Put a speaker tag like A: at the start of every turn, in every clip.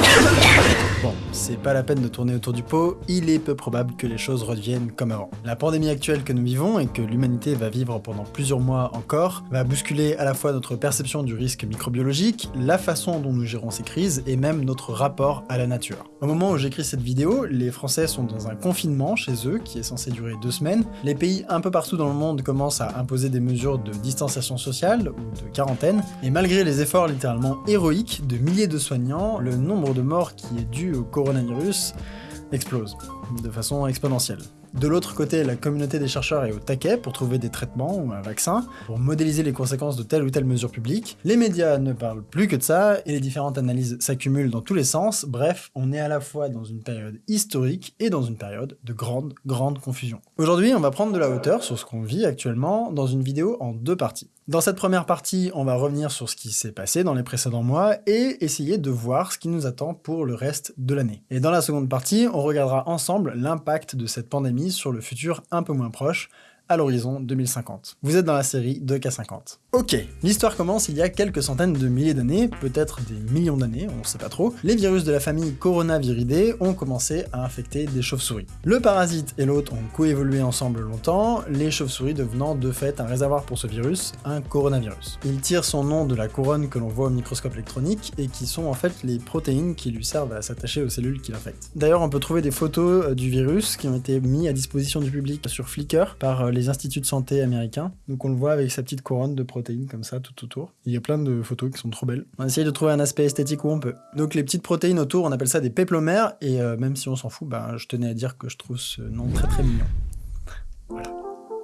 A: Thank you. C'est pas la peine de tourner autour du pot, il est peu probable que les choses reviennent comme avant. La pandémie actuelle que nous vivons et que l'humanité va vivre pendant plusieurs mois encore va bousculer à la fois notre perception du risque microbiologique, la façon dont nous gérons ces crises et même notre rapport à la nature. Au moment où j'écris cette vidéo, les Français sont dans un confinement chez eux qui est censé durer deux semaines. Les pays un peu partout dans le monde commencent à imposer des mesures de distanciation sociale ou de quarantaine, et malgré les efforts littéralement héroïques de milliers de soignants, le nombre de morts qui est dû au coronavirus explose de façon exponentielle. De l'autre côté, la communauté des chercheurs est au taquet pour trouver des traitements ou un vaccin, pour modéliser les conséquences de telle ou telle mesure publique. Les médias ne parlent plus que de ça, et les différentes analyses s'accumulent dans tous les sens. Bref, on est à la fois dans une période historique et dans une période de grande, grande confusion. Aujourd'hui, on va prendre de la hauteur sur ce qu'on vit actuellement dans une vidéo en deux parties. Dans cette première partie, on va revenir sur ce qui s'est passé dans les précédents mois et essayer de voir ce qui nous attend pour le reste de l'année. Et dans la seconde partie, on regardera ensemble l'impact de cette pandémie sur le futur un peu moins proche, à l'horizon 2050. Vous êtes dans la série 2K50. Ok, l'histoire commence il y a quelques centaines de milliers d'années, peut-être des millions d'années, on sait pas trop. Les virus de la famille Coronaviridae ont commencé à infecter des chauves-souris. Le parasite et l'hôte ont coévolué ensemble longtemps, les chauves-souris devenant de fait un réservoir pour ce virus, un coronavirus. Il tire son nom de la couronne que l'on voit au microscope électronique et qui sont en fait les protéines qui lui servent à s'attacher aux cellules qui l'infectent. D'ailleurs, on peut trouver des photos euh, du virus qui ont été mis à disposition du public sur Flickr par euh, les instituts de santé américains. Donc on le voit avec sa petite couronne de protéines comme ça tout autour. Il y a plein de photos qui sont trop belles. On essaye de trouver un aspect esthétique où on peut. Donc les petites protéines autour, on appelle ça des péplomères, et euh, même si on s'en fout, ben, je tenais à dire que je trouve ce nom très très mignon.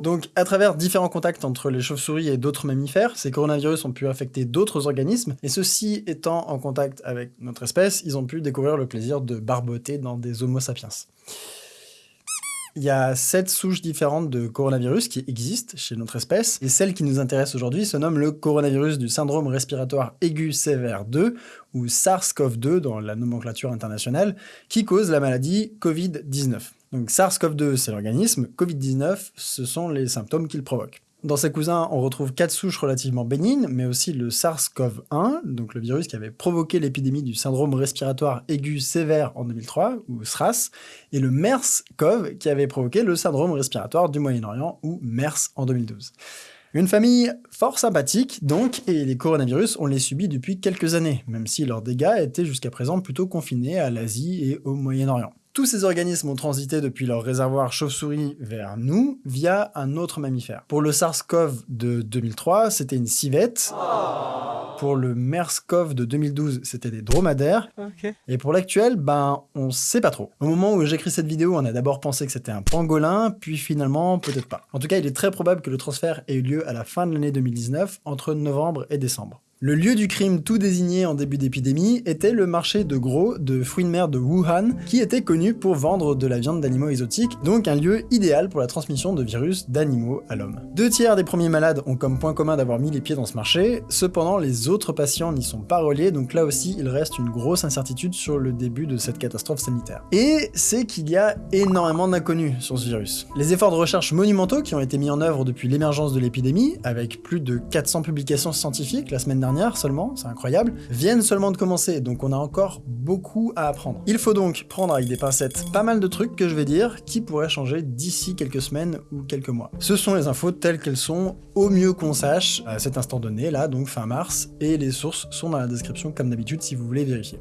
A: Donc, à travers différents contacts entre les chauves-souris et d'autres mammifères, ces coronavirus ont pu affecter d'autres organismes, et ceux-ci étant en contact avec notre espèce, ils ont pu découvrir le plaisir de barboter dans des homo sapiens. Il y a sept souches différentes de coronavirus qui existent chez notre espèce, et celle qui nous intéresse aujourd'hui se nomme le coronavirus du syndrome respiratoire aigu sévère 2, ou SARS-CoV-2 dans la nomenclature internationale, qui cause la maladie Covid-19. Donc SARS-CoV-2 c'est l'organisme, Covid-19 ce sont les symptômes qu'il provoque. Dans ses cousins, on retrouve quatre souches relativement bénignes, mais aussi le SARS-CoV-1, donc le virus qui avait provoqué l'épidémie du syndrome respiratoire aigu sévère en 2003, ou SRAS, et le MERS-CoV qui avait provoqué le syndrome respiratoire du Moyen-Orient, ou MERS en 2012. Une famille fort sympathique, donc, et les coronavirus, on les subit depuis quelques années, même si leurs dégâts étaient jusqu'à présent plutôt confinés à l'Asie et au Moyen-Orient. Tous ces organismes ont transité depuis leur réservoir chauve-souris vers nous via un autre mammifère. Pour le SARS-CoV de 2003, c'était une civette. Pour le MERS-CoV de 2012, c'était des dromadaires. Et pour l'actuel, ben, on sait pas trop. Au moment où j'écris cette vidéo, on a d'abord pensé que c'était un pangolin, puis finalement, peut-être pas. En tout cas, il est très probable que le transfert ait eu lieu à la fin de l'année 2019, entre novembre et décembre. Le lieu du crime tout désigné en début d'épidémie était le marché de gros de fruits de mer de Wuhan, qui était connu pour vendre de la viande d'animaux exotiques, donc un lieu idéal pour la transmission de virus d'animaux à l'homme. Deux tiers des premiers malades ont comme point commun d'avoir mis les pieds dans ce marché, cependant les autres patients n'y sont pas reliés, donc là aussi il reste une grosse incertitude sur le début de cette catastrophe sanitaire. Et c'est qu'il y a énormément d'inconnus sur ce virus. Les efforts de recherche monumentaux qui ont été mis en œuvre depuis l'émergence de l'épidémie, avec plus de 400 publications scientifiques la semaine dernière, seulement, c'est incroyable, viennent seulement de commencer, donc on a encore beaucoup à apprendre. Il faut donc prendre avec des pincettes pas mal de trucs que je vais dire qui pourraient changer d'ici quelques semaines ou quelques mois. Ce sont les infos telles qu'elles sont, au mieux qu'on sache, à cet instant donné, là, donc fin mars, et les sources sont dans la description comme d'habitude si vous voulez vérifier.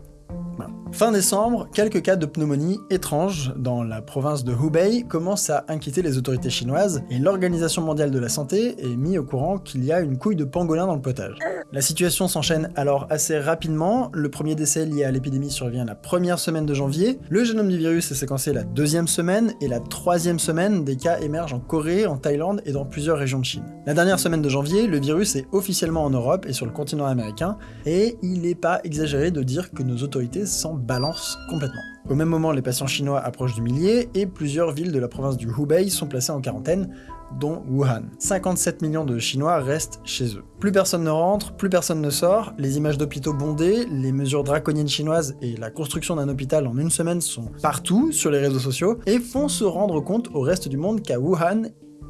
A: Fin décembre, quelques cas de pneumonie étranges dans la province de Hubei commencent à inquiéter les autorités chinoises et l'Organisation mondiale de la santé est mise au courant qu'il y a une couille de pangolin dans le potage. La situation s'enchaîne alors assez rapidement, le premier décès lié à l'épidémie survient la première semaine de janvier, le génome du virus est séquencé la deuxième semaine, et la troisième semaine, des cas émergent en Corée, en Thaïlande et dans plusieurs régions de Chine. La dernière semaine de janvier, le virus est officiellement en Europe et sur le continent américain, et il n'est pas exagéré de dire que nos autorités s'en balance complètement. Au même moment, les patients chinois approchent du millier et plusieurs villes de la province du Hubei sont placées en quarantaine, dont Wuhan. 57 millions de Chinois restent chez eux. Plus personne ne rentre, plus personne ne sort, les images d'hôpitaux bondés, les mesures draconiennes chinoises et la construction d'un hôpital en une semaine sont partout sur les réseaux sociaux et font se rendre compte au reste du monde qu'à Wuhan,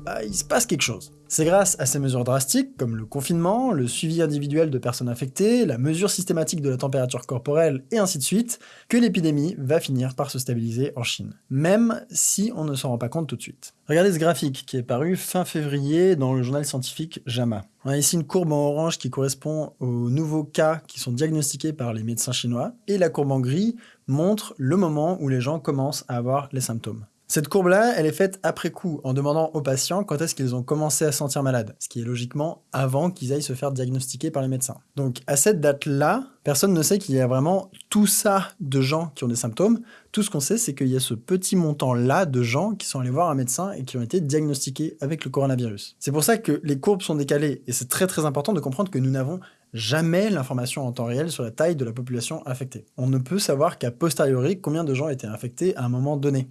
A: bah, il se passe quelque chose. C'est grâce à ces mesures drastiques, comme le confinement, le suivi individuel de personnes infectées, la mesure systématique de la température corporelle, et ainsi de suite, que l'épidémie va finir par se stabiliser en Chine, même si on ne s'en rend pas compte tout de suite. Regardez ce graphique qui est paru fin février dans le journal scientifique JAMA. On a ici une courbe en orange qui correspond aux nouveaux cas qui sont diagnostiqués par les médecins chinois, et la courbe en gris montre le moment où les gens commencent à avoir les symptômes. Cette courbe-là, elle est faite après coup, en demandant aux patients quand est-ce qu'ils ont commencé à se sentir malades, ce qui est logiquement avant qu'ils aillent se faire diagnostiquer par les médecins. Donc à cette date-là, personne ne sait qu'il y a vraiment tout ça de gens qui ont des symptômes. Tout ce qu'on sait, c'est qu'il y a ce petit montant-là de gens qui sont allés voir un médecin et qui ont été diagnostiqués avec le coronavirus. C'est pour ça que les courbes sont décalées, et c'est très très important de comprendre que nous n'avons jamais l'information en temps réel sur la taille de la population infectée. On ne peut savoir qu'à posteriori combien de gens étaient infectés à un moment donné.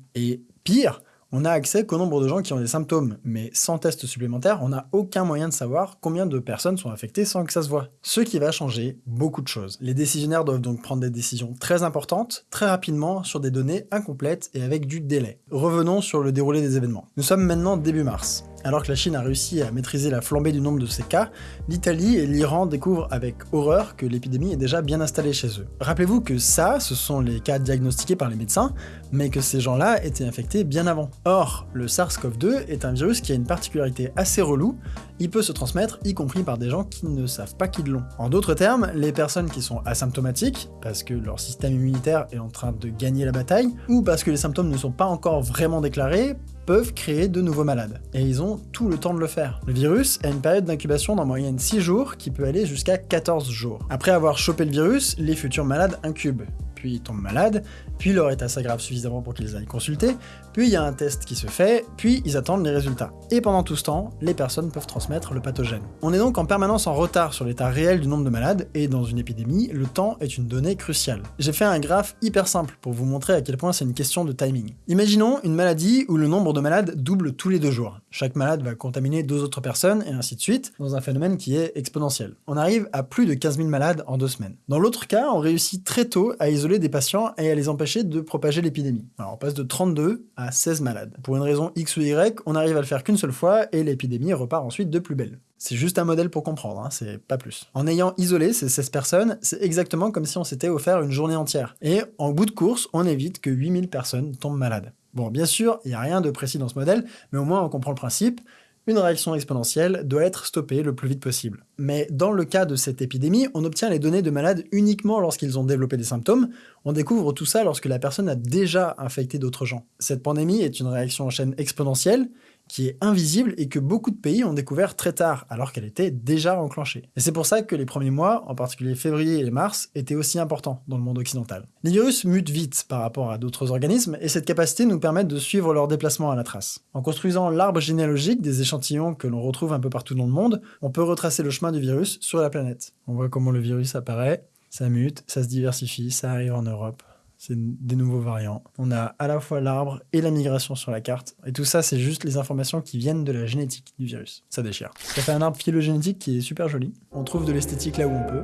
A: Pire, on a accès qu'au nombre de gens qui ont des symptômes, mais sans test supplémentaire, on n'a aucun moyen de savoir combien de personnes sont infectées sans que ça se voit. Ce qui va changer beaucoup de choses. Les décisionnaires doivent donc prendre des décisions très importantes, très rapidement, sur des données incomplètes et avec du délai. Revenons sur le déroulé des événements. Nous sommes maintenant début mars. Alors que la Chine a réussi à maîtriser la flambée du nombre de ces cas, l'Italie et l'Iran découvrent avec horreur que l'épidémie est déjà bien installée chez eux. Rappelez-vous que ça, ce sont les cas diagnostiqués par les médecins, mais que ces gens-là étaient infectés bien avant. Or, le SARS-CoV-2 est un virus qui a une particularité assez relou, il peut se transmettre y compris par des gens qui ne savent pas qu'ils l'ont. En d'autres termes, les personnes qui sont asymptomatiques, parce que leur système immunitaire est en train de gagner la bataille, ou parce que les symptômes ne sont pas encore vraiment déclarés, peuvent créer de nouveaux malades. Et ils ont tout le temps de le faire. Le virus a une période d'incubation d'en moyenne 6 jours qui peut aller jusqu'à 14 jours. Après avoir chopé le virus, les futurs malades incubent puis tombent malades, puis leur état s'aggrave suffisamment pour qu'ils aillent consulter, puis il y a un test qui se fait, puis ils attendent les résultats. Et pendant tout ce temps, les personnes peuvent transmettre le pathogène. On est donc en permanence en retard sur l'état réel du nombre de malades, et dans une épidémie, le temps est une donnée cruciale. J'ai fait un graphe hyper simple pour vous montrer à quel point c'est une question de timing. Imaginons une maladie où le nombre de malades double tous les deux jours. Chaque malade va contaminer deux autres personnes, et ainsi de suite, dans un phénomène qui est exponentiel. On arrive à plus de 15 000 malades en deux semaines. Dans l'autre cas, on réussit très tôt à isoler des patients et à les empêcher de propager l'épidémie. Alors on passe de 32 à 16 malades. Pour une raison X ou Y, on arrive à le faire qu'une seule fois et l'épidémie repart ensuite de plus belle. C'est juste un modèle pour comprendre, hein, c'est pas plus. En ayant isolé ces 16 personnes, c'est exactement comme si on s'était offert une journée entière. Et en bout de course, on évite que 8000 personnes tombent malades. Bon, bien sûr, il n'y a rien de précis dans ce modèle, mais au moins on comprend le principe une réaction exponentielle doit être stoppée le plus vite possible. Mais dans le cas de cette épidémie, on obtient les données de malades uniquement lorsqu'ils ont développé des symptômes, on découvre tout ça lorsque la personne a déjà infecté d'autres gens. Cette pandémie est une réaction en chaîne exponentielle, qui est invisible et que beaucoup de pays ont découvert très tard, alors qu'elle était déjà enclenchée. Et c'est pour ça que les premiers mois, en particulier février et mars, étaient aussi importants dans le monde occidental. Les virus mutent vite par rapport à d'autres organismes, et cette capacité nous permet de suivre leur déplacement à la trace. En construisant l'arbre généalogique des échantillons que l'on retrouve un peu partout dans le monde, on peut retracer le chemin du virus sur la planète. On voit comment le virus apparaît, ça mute, ça se diversifie, ça arrive en Europe, c'est des nouveaux variants. On a à la fois l'arbre et la migration sur la carte. Et tout ça, c'est juste les informations qui viennent de la génétique du virus. Ça déchire. Ça fait un arbre phylogénétique qui est super joli. On trouve de l'esthétique là où on peut.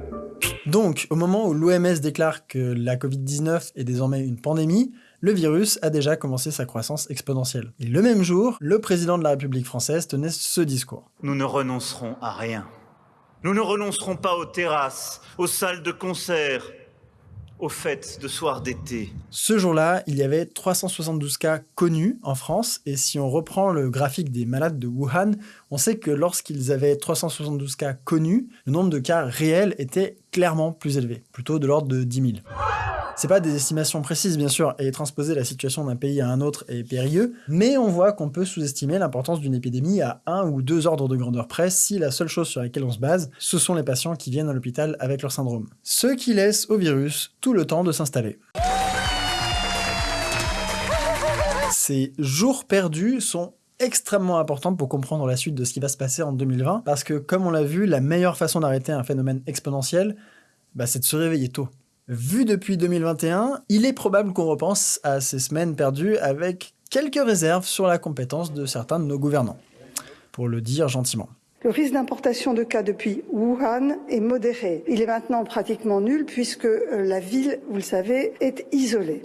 A: Donc, au moment où l'OMS déclare que la Covid-19 est désormais une pandémie, le virus a déjà commencé sa croissance exponentielle. Et le même jour, le président de la République française tenait ce discours.
B: Nous ne renoncerons à rien. Nous ne renoncerons pas aux terrasses, aux salles de concert, au fait de soir d'été.
A: Ce jour-là, il y avait 372 cas connus en France, et si on reprend le graphique des malades de Wuhan, on sait que lorsqu'ils avaient 372 cas connus, le nombre de cas réels était clairement plus élevé, plutôt de l'ordre de 10 000. C'est pas des estimations précises, bien sûr, et transposer la situation d'un pays à un autre est périlleux, mais on voit qu'on peut sous-estimer l'importance d'une épidémie à un ou deux ordres de grandeur près si la seule chose sur laquelle on se base, ce sont les patients qui viennent à l'hôpital avec leur syndrome. Ce qui laisse au virus tout le temps de s'installer. Ces jours perdus sont extrêmement importants pour comprendre la suite de ce qui va se passer en 2020, parce que comme on l'a vu, la meilleure façon d'arrêter un phénomène exponentiel, bah, c'est de se réveiller tôt. Vu depuis 2021, il est probable qu'on repense à ces semaines perdues avec quelques réserves sur la compétence de certains de nos gouvernants, pour le dire gentiment.
C: Le risque d'importation de cas depuis Wuhan est modéré. Il est maintenant pratiquement nul puisque euh, la ville, vous le savez, est isolée.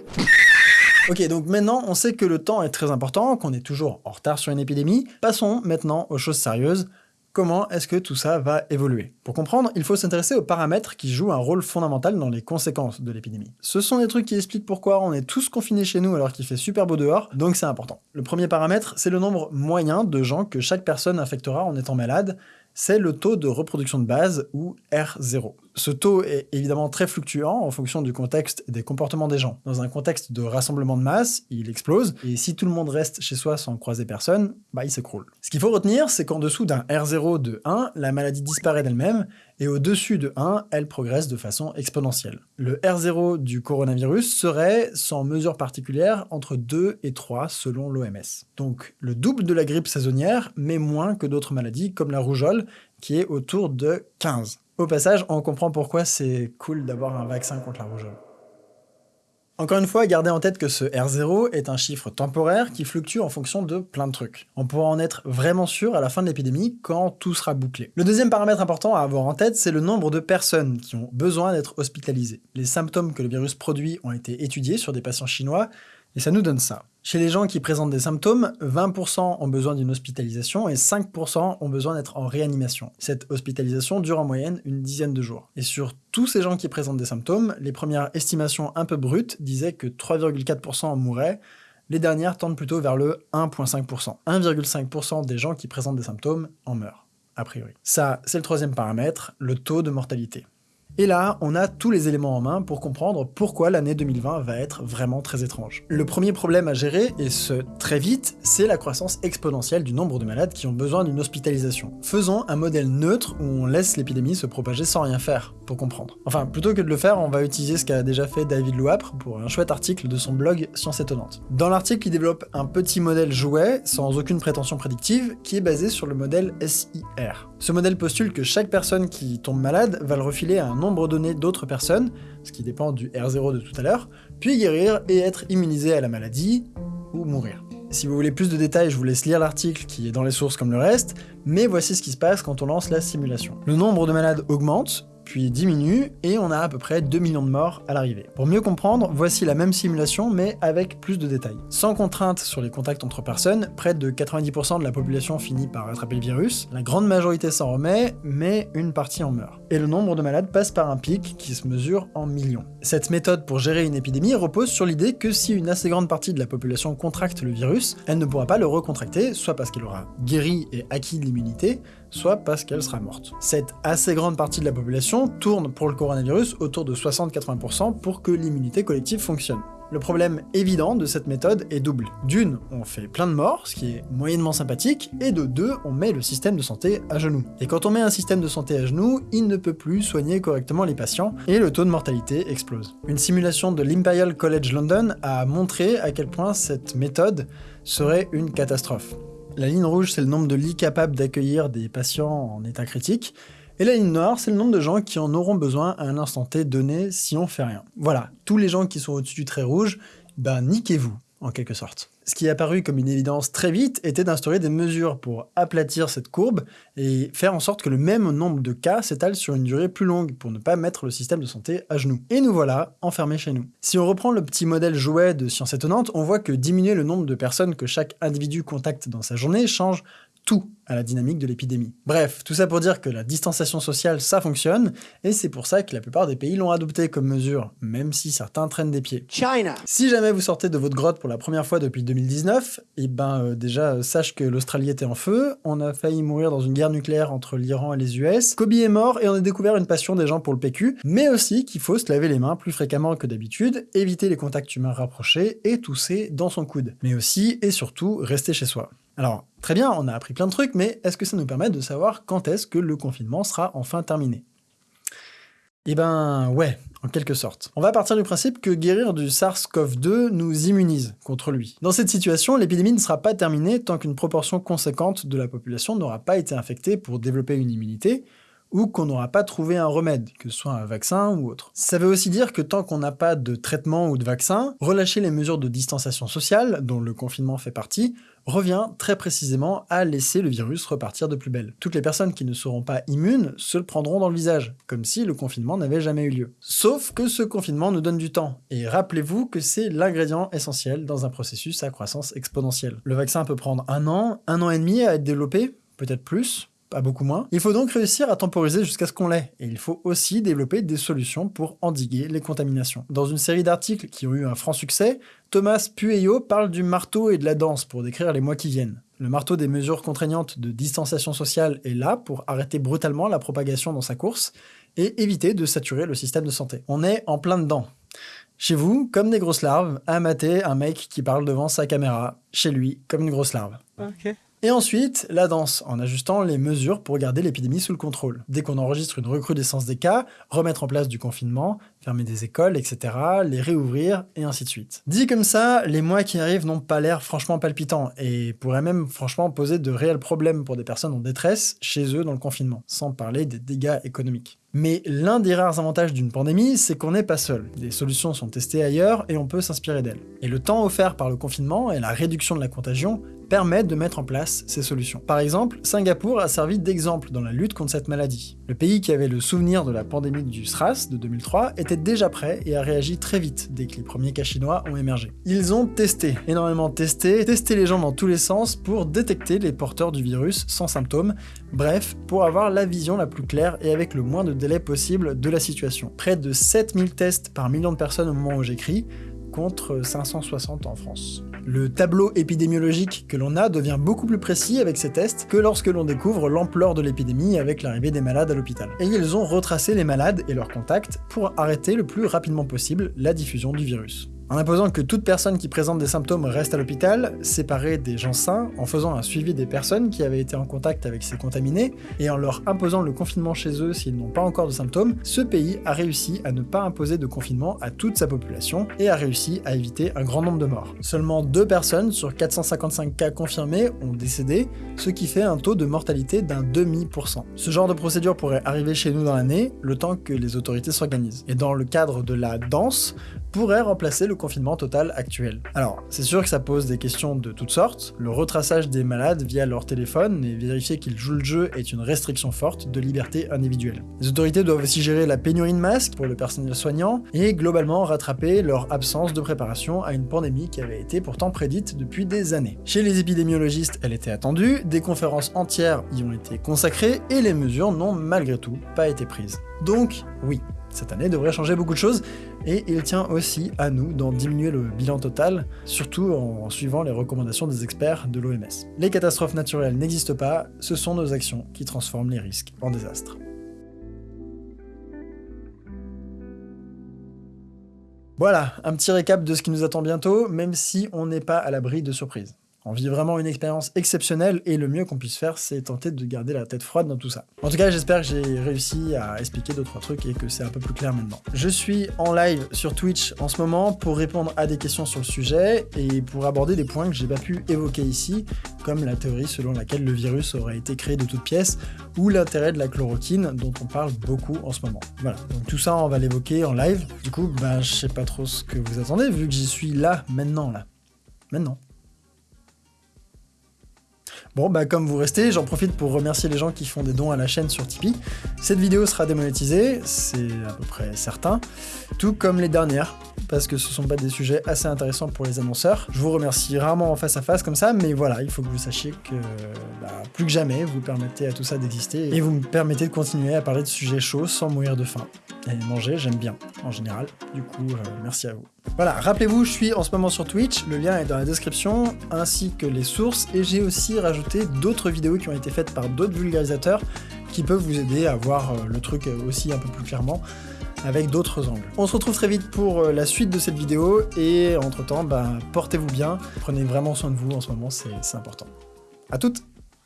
A: Ok, donc maintenant, on sait que le temps est très important, qu'on est toujours en retard sur une épidémie. Passons maintenant aux choses sérieuses. Comment est-ce que tout ça va évoluer Pour comprendre, il faut s'intéresser aux paramètres qui jouent un rôle fondamental dans les conséquences de l'épidémie. Ce sont des trucs qui expliquent pourquoi on est tous confinés chez nous alors qu'il fait super beau dehors, donc c'est important. Le premier paramètre, c'est le nombre moyen de gens que chaque personne infectera en étant malade, c'est le taux de reproduction de base, ou R0. Ce taux est évidemment très fluctuant en fonction du contexte et des comportements des gens. Dans un contexte de rassemblement de masse, il explose, et si tout le monde reste chez soi sans croiser personne, bah il s'écroule. Ce qu'il faut retenir, c'est qu'en dessous d'un R0 de 1, la maladie disparaît d'elle-même, et au-dessus de 1, elle progresse de façon exponentielle. Le R0 du coronavirus serait, sans mesure particulière, entre 2 et 3 selon l'OMS. Donc le double de la grippe saisonnière, mais moins que d'autres maladies comme la rougeole, qui est autour de 15. Au passage, on comprend pourquoi c'est cool d'avoir un vaccin contre la rougeole. Encore une fois, gardez en tête que ce R0 est un chiffre temporaire qui fluctue en fonction de plein de trucs. On pourra en être vraiment sûr à la fin de l'épidémie quand tout sera bouclé. Le deuxième paramètre important à avoir en tête, c'est le nombre de personnes qui ont besoin d'être hospitalisées. Les symptômes que le virus produit ont été étudiés sur des patients chinois, et ça nous donne ça. Chez les gens qui présentent des symptômes, 20% ont besoin d'une hospitalisation et 5% ont besoin d'être en réanimation. Cette hospitalisation dure en moyenne une dizaine de jours. Et sur tous ces gens qui présentent des symptômes, les premières estimations un peu brutes disaient que 3,4% en mourraient, les dernières tendent plutôt vers le 1,5%. 1,5% des gens qui présentent des symptômes en meurent, a priori. Ça, c'est le troisième paramètre, le taux de mortalité. Et là, on a tous les éléments en main pour comprendre pourquoi l'année 2020 va être vraiment très étrange. Le premier problème à gérer, et ce très vite, c'est la croissance exponentielle du nombre de malades qui ont besoin d'une hospitalisation. Faisons un modèle neutre où on laisse l'épidémie se propager sans rien faire, pour comprendre. Enfin, plutôt que de le faire, on va utiliser ce qu'a déjà fait David Louapre pour un chouette article de son blog Science Étonnante. Dans l'article, il développe un petit modèle jouet, sans aucune prétention prédictive, qui est basé sur le modèle SIR. Ce modèle postule que chaque personne qui tombe malade va le refiler à un nombre donné d'autres personnes, ce qui dépend du R0 de tout à l'heure, puis guérir et être immunisé à la maladie, ou mourir. Si vous voulez plus de détails, je vous laisse lire l'article qui est dans les sources comme le reste, mais voici ce qui se passe quand on lance la simulation. Le nombre de malades augmente, puis diminue, et on a à peu près 2 millions de morts à l'arrivée. Pour mieux comprendre, voici la même simulation, mais avec plus de détails. Sans contrainte sur les contacts entre personnes, près de 90% de la population finit par attraper le virus, la grande majorité s'en remet, mais une partie en meurt. Et le nombre de malades passe par un pic qui se mesure en millions. Cette méthode pour gérer une épidémie repose sur l'idée que si une assez grande partie de la population contracte le virus, elle ne pourra pas le recontracter, soit parce qu'elle aura guéri et acquis l'immunité, soit parce qu'elle sera morte. Cette assez grande partie de la population tourne pour le coronavirus autour de 60-80% pour que l'immunité collective fonctionne. Le problème évident de cette méthode est double. D'une, on fait plein de morts, ce qui est moyennement sympathique, et de deux, on met le système de santé à genoux. Et quand on met un système de santé à genoux, il ne peut plus soigner correctement les patients, et le taux de mortalité explose. Une simulation de l'Imperial College London a montré à quel point cette méthode serait une catastrophe. La ligne rouge, c'est le nombre de lits capables d'accueillir des patients en état critique, et la ligne noire, c'est le nombre de gens qui en auront besoin à un instant T donné si on fait rien. Voilà, tous les gens qui sont au-dessus du trait rouge, ben niquez-vous, en quelque sorte. Ce qui est apparu comme une évidence très vite était d'instaurer des mesures pour aplatir cette courbe et faire en sorte que le même nombre de cas s'étale sur une durée plus longue pour ne pas mettre le système de santé à genoux. Et nous voilà enfermés chez nous. Si on reprend le petit modèle jouet de Science Étonnante, on voit que diminuer le nombre de personnes que chaque individu contacte dans sa journée change tout à la dynamique de l'épidémie. Bref, tout ça pour dire que la distanciation sociale, ça fonctionne, et c'est pour ça que la plupart des pays l'ont adopté comme mesure, même si certains traînent des pieds.
D: China.
A: Si jamais vous sortez de votre grotte pour la première fois depuis 2019, et eh ben euh, déjà euh, sache que l'Australie était en feu, on a failli mourir dans une guerre nucléaire entre l'Iran et les US, Kobe est mort et on a découvert une passion des gens pour le PQ, mais aussi qu'il faut se laver les mains plus fréquemment que d'habitude, éviter les contacts humains rapprochés et tousser dans son coude. Mais aussi et surtout rester chez soi. Alors, très bien, on a appris plein de trucs, mais est-ce que ça nous permet de savoir quand est-ce que le confinement sera enfin terminé? Eh ben ouais, en quelque sorte. On va partir du principe que guérir du SARS-CoV-2 nous immunise contre lui. Dans cette situation, l'épidémie ne sera pas terminée tant qu'une proportion conséquente de la population n'aura pas été infectée pour développer une immunité, ou qu'on n'aura pas trouvé un remède, que ce soit un vaccin ou autre. Ça veut aussi dire que tant qu'on n'a pas de traitement ou de vaccin, relâcher les mesures de distanciation sociale, dont le confinement fait partie, revient très précisément à laisser le virus repartir de plus belle. Toutes les personnes qui ne seront pas immunes se le prendront dans le visage, comme si le confinement n'avait jamais eu lieu. Sauf que ce confinement nous donne du temps, et rappelez-vous que c'est l'ingrédient essentiel dans un processus à croissance exponentielle. Le vaccin peut prendre un an, un an et demi à être développé, peut-être plus, pas beaucoup moins. Il faut donc réussir à temporiser jusqu'à ce qu'on l'ait, et il faut aussi développer des solutions pour endiguer les contaminations. Dans une série d'articles qui ont eu un franc succès, Thomas Pueyo parle du marteau et de la danse pour décrire les mois qui viennent. Le marteau des mesures contraignantes de distanciation sociale est là pour arrêter brutalement la propagation dans sa course et éviter de saturer le système de santé. On est en plein dedans. Chez vous, comme des grosses larves, à mater un mec qui parle devant sa caméra. Chez lui, comme une grosse larve. Et ensuite, la danse, en ajustant les mesures pour garder l'épidémie sous le contrôle. Dès qu'on enregistre une recrudescence des cas, remettre en place du confinement, fermer des écoles, etc., les réouvrir, et ainsi de suite. Dit comme ça, les mois qui arrivent n'ont pas l'air franchement palpitants, et pourraient même franchement poser de réels problèmes pour des personnes en détresse chez eux dans le confinement, sans parler des dégâts économiques. Mais l'un des rares avantages d'une pandémie, c'est qu'on n'est pas seul. Des solutions sont testées ailleurs et on peut s'inspirer d'elles. Et le temps offert par le confinement et la réduction de la contagion permettent de mettre en place ces solutions. Par exemple, Singapour a servi d'exemple dans la lutte contre cette maladie. Le pays qui avait le souvenir de la pandémie du SRAS de 2003 était déjà prêt et a réagi très vite dès que les premiers cas chinois ont émergé. Ils ont testé, énormément testé, testé les gens dans tous les sens pour détecter les porteurs du virus sans symptômes, bref, pour avoir la vision la plus claire et avec le moins de délai possible de la situation. Près de 7000 tests par million de personnes au moment où j'écris, contre 560 en France. Le tableau épidémiologique que l'on a devient beaucoup plus précis avec ces tests que lorsque l'on découvre l'ampleur de l'épidémie avec l'arrivée des malades à l'hôpital. Et ils ont retracé les malades et leurs contacts pour arrêter le plus rapidement possible la diffusion du virus en imposant que toute personne qui présente des symptômes reste à l'hôpital, séparer des gens sains, en faisant un suivi des personnes qui avaient été en contact avec ces contaminés, et en leur imposant le confinement chez eux s'ils n'ont pas encore de symptômes, ce pays a réussi à ne pas imposer de confinement à toute sa population et a réussi à éviter un grand nombre de morts. Seulement deux personnes sur 455 cas confirmés ont décédé, ce qui fait un taux de mortalité d'un demi-pour Ce genre de procédure pourrait arriver chez nous dans l'année, le temps que les autorités s'organisent. Et dans le cadre de la danse, pourrait remplacer le confinement total actuel. Alors, c'est sûr que ça pose des questions de toutes sortes. Le retraçage des malades via leur téléphone et vérifier qu'ils jouent le jeu est une restriction forte de liberté individuelle. Les autorités doivent aussi gérer la pénurie de masques pour le personnel soignant et globalement rattraper leur absence de préparation à une pandémie qui avait été pourtant prédite depuis des années. Chez les épidémiologistes, elle était attendue, des conférences entières y ont été consacrées et les mesures n'ont malgré tout pas été prises. Donc, oui, cette année devrait changer beaucoup de choses, et il tient aussi à nous d'en diminuer le bilan total, surtout en suivant les recommandations des experts de l'OMS. Les catastrophes naturelles n'existent pas, ce sont nos actions qui transforment les risques en désastres. Voilà, un petit récap de ce qui nous attend bientôt, même si on n'est pas à l'abri de surprises. On vit vraiment une expérience exceptionnelle et le mieux qu'on puisse faire, c'est tenter de garder la tête froide dans tout ça. En tout cas, j'espère que j'ai réussi à expliquer deux trois trucs et que c'est un peu plus clair maintenant. Je suis en live sur Twitch en ce moment pour répondre à des questions sur le sujet et pour aborder des points que j'ai pas pu évoquer ici, comme la théorie selon laquelle le virus aurait été créé de toutes pièces ou l'intérêt de la chloroquine dont on parle beaucoup en ce moment. Voilà, donc tout ça on va l'évoquer en live. Du coup, ben je sais pas trop ce que vous attendez vu que j'y suis là, maintenant, là. Maintenant. Bon, bah comme vous restez, j'en profite pour remercier les gens qui font des dons à la chaîne sur Tipeee. Cette vidéo sera démonétisée, c'est à peu près certain, tout comme les dernières, parce que ce sont pas des sujets assez intéressants pour les annonceurs. Je vous remercie rarement en face à face comme ça, mais voilà, il faut que vous sachiez que bah, plus que jamais, vous permettez à tout ça d'exister, et vous me permettez de continuer à parler de sujets chauds sans mourir de faim. Et manger, j'aime bien, en général. Du coup, euh, merci à vous. Voilà, rappelez-vous, je suis en ce moment sur Twitch, le lien est dans la description, ainsi que les sources, et j'ai aussi rajouté d'autres vidéos qui ont été faites par d'autres vulgarisateurs qui peuvent vous aider à voir euh, le truc aussi un peu plus clairement avec d'autres angles. On se retrouve très vite pour euh, la suite de cette vidéo, et entre temps, bah, portez-vous bien, prenez vraiment soin de vous en ce moment, c'est important. A toutes